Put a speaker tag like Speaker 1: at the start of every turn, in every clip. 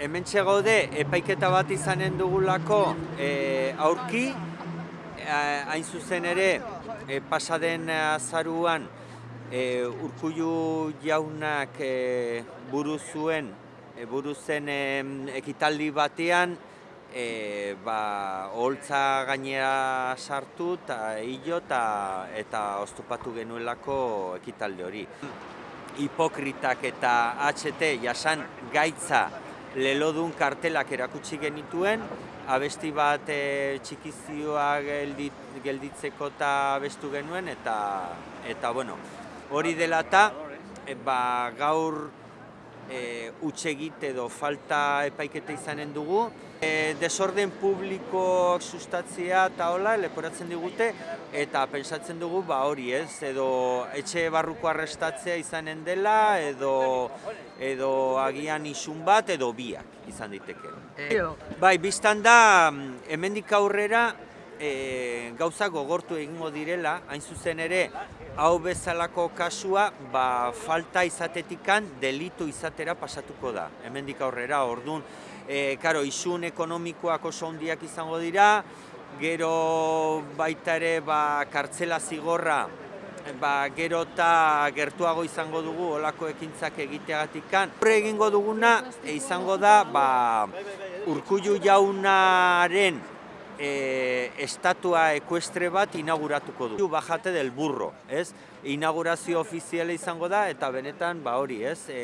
Speaker 1: hemen gaude epaiketa bat izanen dugulako e, aurki, e, hain zuzen ere, e, pasaden azaruan e, urkullu jaunak e, buru zuen, e, buru zen e, ekitaldi batean, e, ba, holtza gainera sartu eta hilo eta, eta oztopatu genuelako ekitaldi hori. Hipokritak eta HT jasan gaitza lelodun kartelak erakutsi genituen, abesti bat e, txikizioa geldit, gelditzeko eta abestu genuen, eta, eta bueno, hori dela eta e, ba, gaur e, utxegit edo falta epaiketa izanen dugu. E, desorden publiko sustatzea eta hola, leporatzen digute, eta pensatzen dugu ba hori ez, edo etxe barruko arrestatzea izanen dela, edo, edo agian isun bat, edo biak izan diteke. E, bai, biztan da, hemendik aurrera, e, gauza gogortu egingo direla, hain zuzen ere, hau bezalako kasua, ba, falta izatetikan delitu izatera pasatuko da. Hemendik aurrera, ordun, e, karo, isun ekonomikoak oso handiak izango dira, gero baita ere ba, kartzela zigorra, ba, gero eta gertuago izango dugu olako ekintzak egiteagatik kan. Horre egingo duguna e, izango da ba, urkullu jaunaren e, estatua ekuestre bat inauguratuko du. Bajate del burro, ez? Inaugurazio ofiziala izango da eta benetan ba hori, ez? E,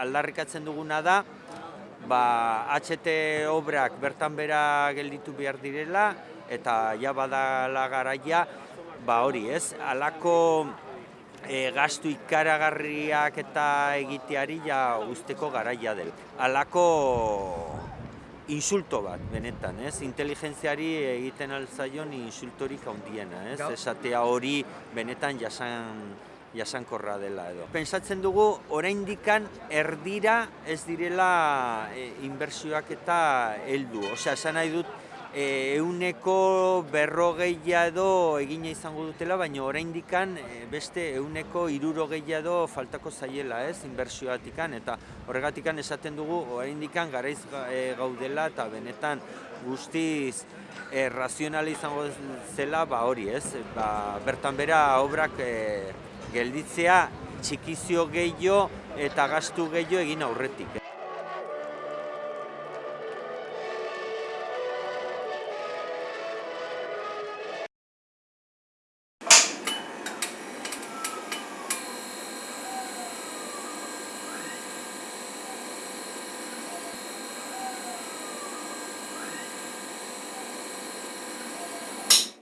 Speaker 1: aldarrikatzen duguna da, ba, HT obrak bertan bera gelditu behar direla, eta ja badala garaia, ba hori ez, alako e, gastu ikaragarriak eta egiteari ja usteko garaia del. Alako insulto bat, benetan, ez? Inteligentziari egiten altzaion insultorik handiena, ez? Esatea hori benetan jasan jasankorra dela edo. Pensatzen dugu oraindikan erdira ez direla e, inbertsioak eta heldu. Osea, esan nahi dut e, euneko berrogeia edo egina izango dutela, baina oraindikan e, beste euneko irurogeia edo faltako zaiela ez, inbertsioatikan, eta horregatikan esaten dugu oraindikan garaiz e, gaudela eta benetan guztiz e, razionala izango zela ba hori ez, ba, bertan bera obrak e, gelditzea txikizio gehiago eta gastu gehiago egin aurretik.